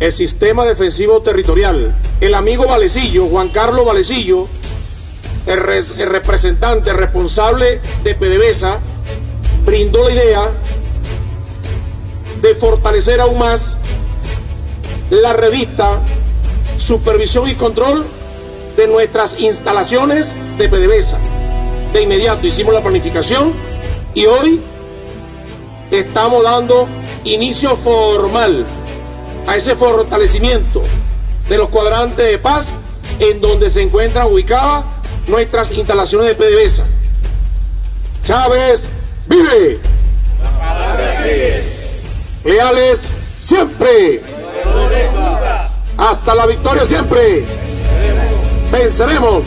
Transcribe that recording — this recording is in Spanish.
el sistema defensivo territorial. El amigo Valecillo, Juan Carlos Valecillo, el, representante responsable de PDVSA, brindó la idea de fortalecer aún más la revista Supervisión y Control de nuestras instalaciones de PDVSA. De inmediato hicimos la planificación y hoy estamos dando inicio formal a ese fortalecimiento de los cuadrantes de paz en donde se encuentran ubicadas nuestras instalaciones de PDVSA. Chávez vive. Leales siempre. Hasta la victoria siempre. Venceremos.